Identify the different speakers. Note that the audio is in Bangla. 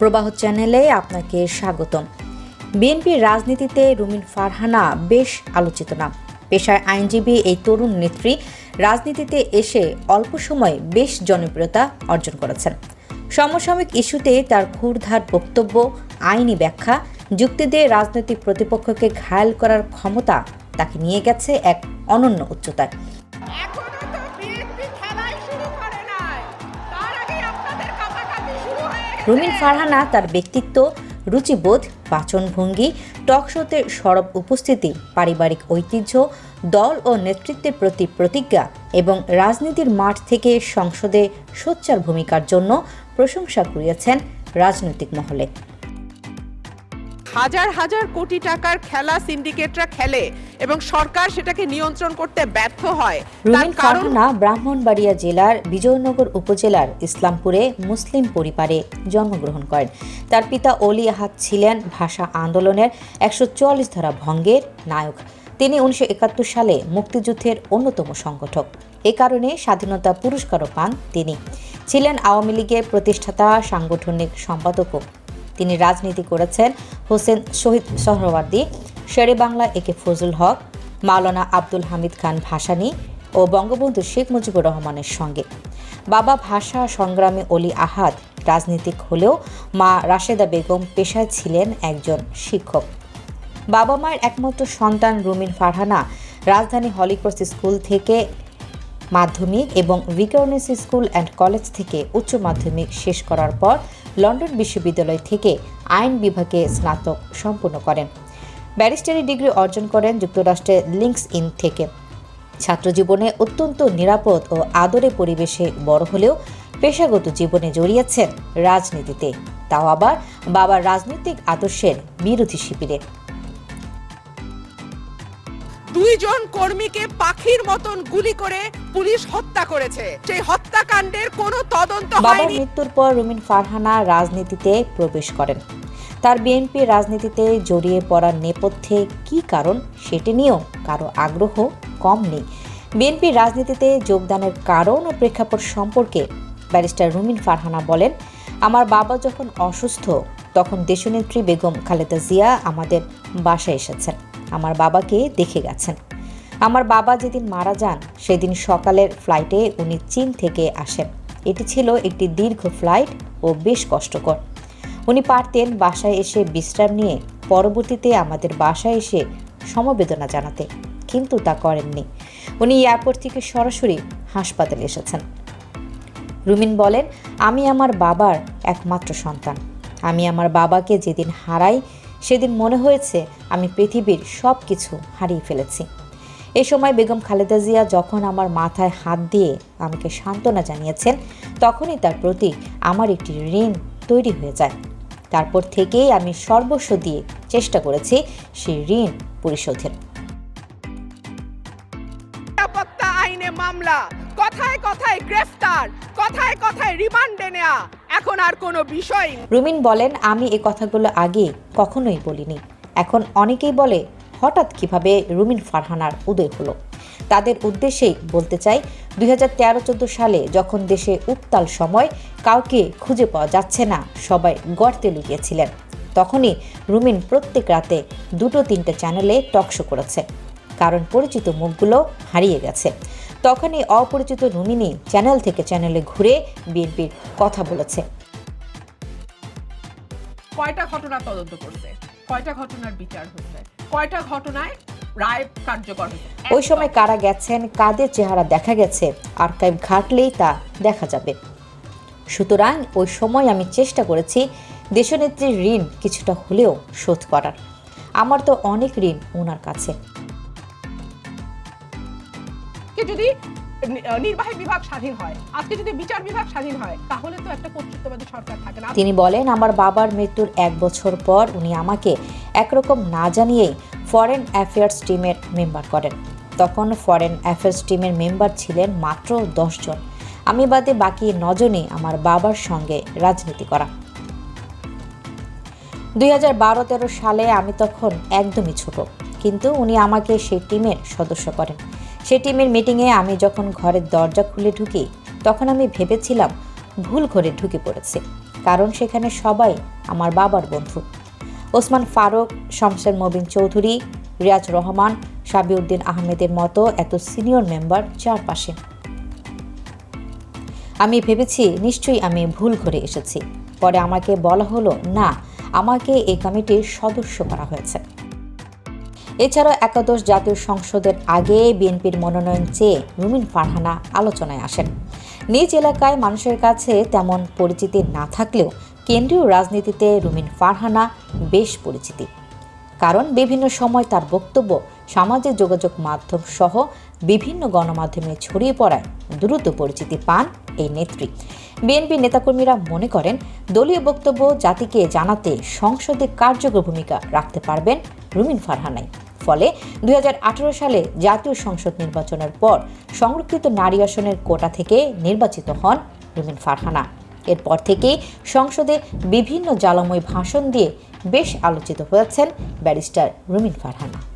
Speaker 1: প্রবাহ চ্যানেলে আপনাকে স্বাগতম। বিএনপির রাজনীতিতে রুমিন ফারহানা বেশ আলোচিত নাম। পেশায় আইনজীবী এই তরুণ নেত্রী রাজনীতিতে এসে অল্প সময়ে বেশ জনপ্রিয়তা অর্জন করেছেন। সমসাময়িক ইস্যুতে তার ক্ষুরধার বক্তব্য, আইনি ব্যাখ্যা, যুক্তি দিয়ে রাজনৈতিক প্রতিপক্ষকে ঘায়াল করার ক্ষমতা তাকে নিয়ে গেছে এক অনন্য উচ্চতায়। রুমিন ফারহানা তার ব্যক্তিত্ব, রুচিবোধ বাচনভঙ্গি টক শোতে সরব উপস্থিতি, পারিবারিক ঐতিহ্য, দল ও নেতৃত্বের প্রতি প্রতিজ্ঞা এবং রাজনীতির মাঠ থেকে সংসদে সোচ্চার ভূমিকার জন্য প্রশংসা কুড়িয়েছেন রাজনৈতিক মহলে।
Speaker 2: হাজার হাজার কোটি টাকার খেলা সিন্ডিকেটরা খেলে। এবং সরকার সেটাকে নিয়ন্ত্রণ করতে ব্যর্থ হয়। তার কারণ
Speaker 1: ফারহানা ব্রাহ্মণবাড়িয়া জেলার বিজয়নগর উপজেলার ইসলামপুরে মুসলিম পরিবারে জন্মগ্রহণ করেন। তার পিতা অলি আহাদ ছিলেন ভাষা আন্দোলনের একশো চুয়াল্লিশ ধারা ভঙ্গের নায়ক। তিনি উনিশশো একাত্তর সালে মুক্তিযুদ্ধের অন্যতম সংগঠক। এ কারণে স্বাধীনতা পুরস্কারও পান তিনি। ছিলেন আওয়ামী লীগের প্রতিষ্ঠাতা সাংগঠনিক সম্পাদকও। তিনি রাজনীতি করেছেন হোসেন শহীদ সোহরাওয়ার্দী শেরে বাংলা একে ফজল হক, মাওলানা আব্দুল হামিদ খান ভাসানী ও বঙ্গবন্ধু শেখ মুজিবুর রহমানের সঙ্গে। বাবা ভাষা সংগ্রামী অলি আহাদ রাজনীতিক হলেও মা রাশেদা বেগম পেশায় ছিলেন একজন শিক্ষক। বাবা মায়ের একমাত্র সন্তান রুমিন ফারহানা রাজধানী হলিক্রস স্কুল থেকে মাধ্যমিক এবং ভিকারনেস স্কুল অ্যান্ড কলেজ থেকে উচ্চ মাধ্যমিক শেষ করার পর লন্ডন বিশ্ববিদ্যালয় থেকে আইন বিভাগে স্নাতক সম্পূর্ণ করেন। ব্যারিস্টারি ডিগ্রি অর্জন করেন যুক্তরাষ্ট্রের লিঙ্কস ইন থেকে। ছাত্রজীবনে অত্যন্ত নিরাপদ ও আদরে পরিবেশে বড় হলেও পেশাগত জীবনে জড়িয়েছেন রাজনীতিতে। তাও আবার বাবার রাজনৈতিক আদর্শের বিরোধী শিবিরে।
Speaker 2: দুইজন কর্মীকে পাখির মতন গুলি করে পুলিশ হত্যা করেছে। সেই হত্যাকাণ্ডের কোনো তদন্ত
Speaker 1: বাবার মৃত্যুর পর রুমিন ফারহানা রাজনীতিতে প্রবেশ করেন। তার বিএনপি রাজনীতিতে জড়িয়ে পড়ার নেপথ্যে কী কারণ সেটি নিয়েও কারও আগ্রহ কম নেই। বিএনপি রাজনীতিতে যোগদানের কারণ ও প্রেক্ষাপট সম্পর্কে ব্যারিস্টার রুমিন ফারহানা বলেন, আমার বাবা যখন অসুস্থ, তখন দেশনেত্রী বেগম খালেদা জিয়া আমাদের বাসায় এসেছেন। আমার বাবাকে দেখে গেছেন। আমার বাবা যেদিন মারা যান, সেদিন সকালের ফ্লাইটে উনি চীন থেকে আসেন। এটি ছিল একটি দীর্ঘ ফ্লাইট ও বেশ কষ্টকর। উনি পারতেন বাসায় এসে বিশ্রাম নিয়ে পরবর্তীতে আমাদের বাসায় এসে সমবেদনা জানাতে, কিন্তু তা করেননি। উনি এয়ারপোর্ট থেকে সরাসরি হাসপাতালে এসেছেন। রুমিন বলেন, আমি আমার বাবার একমাত্র সন্তান। আমি আমার বাবাকে যেদিন হারাই, সেদিন মনে হয়েছে আমি পৃথিবীর সব কিছু হারিয়ে ফেলেছি। এ সময় বেগম খালেদা জিয়া যখন আমার মাথায় হাত দিয়ে আমাকে সান্ত্বনা জানিয়েছেন, তখনই তার প্রতি আমার একটি ঋণ তৈরি হয়ে যায়। তারপর থেকেই আমি সর্বস্ব দিয়ে চেষ্টা করেছি সেই ঋণ পরিশোধের।
Speaker 2: নিরাপত্তা আইনে মামলা। কথায় কথায় গ্রেফতার কথায় কথায় রিমান্ডে নেওয়া এখন আর কোনো বিষয়
Speaker 1: রুমিন বলেন আমি এই কথাগুলো আগে কখনোই বলিনি। এখন অনেকেই বলে হঠাৎ কীভাবে রুমিন ফারহানার উদয় হলো? তাদের উদ্দেশ্যেই বলতে চাই, দুই হাজার সালে যখন দেশে উত্তাল সময়, কাউকে খুঁজে পাওয়া যাচ্ছে না, সবাই গর্তে লুকিয়েছিলেন। তখনই রুমিন প্রত্যেক রাতে দুটো তিনটে চ্যানেলে টকশো করেছে। কারণ পরিচিত মুখগুলো হারিয়ে গেছে। তখনই অপরিচিত রুমিনী চ্যানেল থেকে চ্যানেলে ঘুরে বিএনপির কথা বলেছে।
Speaker 2: কয়টা ঘটনা তদন্ত করছে? কয়টা ঘটনার বিচার হয়েছে? কয়টা ঘটনায় রায় কার্যকর হয়েছে।
Speaker 1: ওই সময় কারা গেছেন কাদের চেহারা দেখা গেছে আর্কাইভ ঘাটলেই তা দেখা যাবে। সুতরাং ওই সময় আমি চেষ্টা করেছি দেশনেত্রীর ঋণ কিছুটা হলেও শোধ করার। আমার তো অনেক ঋণ ওনার কাছে।
Speaker 2: যদি নির্বাহী বিভাগ স্বাধীন হয় আজকে যদি বিচার বিভাগ স্বাধীন হয় তাহলে তো একটা কর্তৃত্ববাদী সরকার থাকে না।
Speaker 1: তিনি বলেন আমার বাবার মৃত্যুর এক বছর পর উনি আমাকে একরকম না জানিয়েই ফরেন অ্যাফেয়ার্স টিমের মেম্বার করেন। তখন ফরেন অ্যাফেয়ার্স টিমের মেম্বার ছিলেন মাত্র জন। আমি বাদে বাকি নজনই আমার বাবার সঙ্গে রাজনীতি করা। দুই হাজার বারো তেরো সালে আমি তখন একদমই ছোট, কিন্তু উনি আমাকে সেই টিমের সদস্য করেন। সেই টিমের মিটিংয়ে আমি যখন ঘরের দরজা খুলে ঢুকি, তখন আমি ভেবেছিলাম ভুল ঘরে ঢুকে পড়েছে, কারণ সেখানে সবাই আমার বাবার বন্ধু। ওসমান ফারুক শমশের মবিন চৌধুরী, রিয়াজ রহমান সাবিউদ্দিন আহমেদের মতো এত সিনিয়র মেম্বার চারপাশে। আমি ভেবেছি নিশ্চয়ই আমি ভুল করে এসেছি। পরে আমাকে বলা হলো, না, আমাকে এই কমিটির সদস্য করা হয়েছে। এছাড়াও একাদশ জাতীয় সংসদের আগে বিএনপির মনোনয়ন চেয়ে রুমিন ফারহানা আলোচনায় আসেন। নিজ এলাকায় মানুষের কাছে তেমন পরিচিতি না থাকলেও কেন্দ্রীয় রাজনীতিতে রুমিন ফারহানা বেশ পরিচিতি। কারণ বিভিন্ন সময় তার বক্তব্য, সামাজিক যোগাযোগ মাধ্যম সহ বিভিন্ন গণমাধ্যমে ছড়িয়ে পড়ায় দ্রুত পরিচিতি পান এই নেত্রী। বিএনপি নেতাকর্মীরা মনে করেন, দলীয় বক্তব্য জাতিকে জানাতে সংসদে কার্যকর ভূমিকা রাখতে পারবেন রুমিন ফারহানাই। ফলে দু হাজার আঠেরো সালে জাতীয় সংসদ নির্বাচনের পর সংরক্ষিত নারী আসনের কোটা থেকে নির্বাচিত হন রুমিন ফারহানা। এরপর থেকেই সংসদে বিভিন্ন জ্বালাময় ভাষণ দিয়ে বেশ আলোচিত হয়েছেন ব্যারিস্টার রুমিন ফারহানা।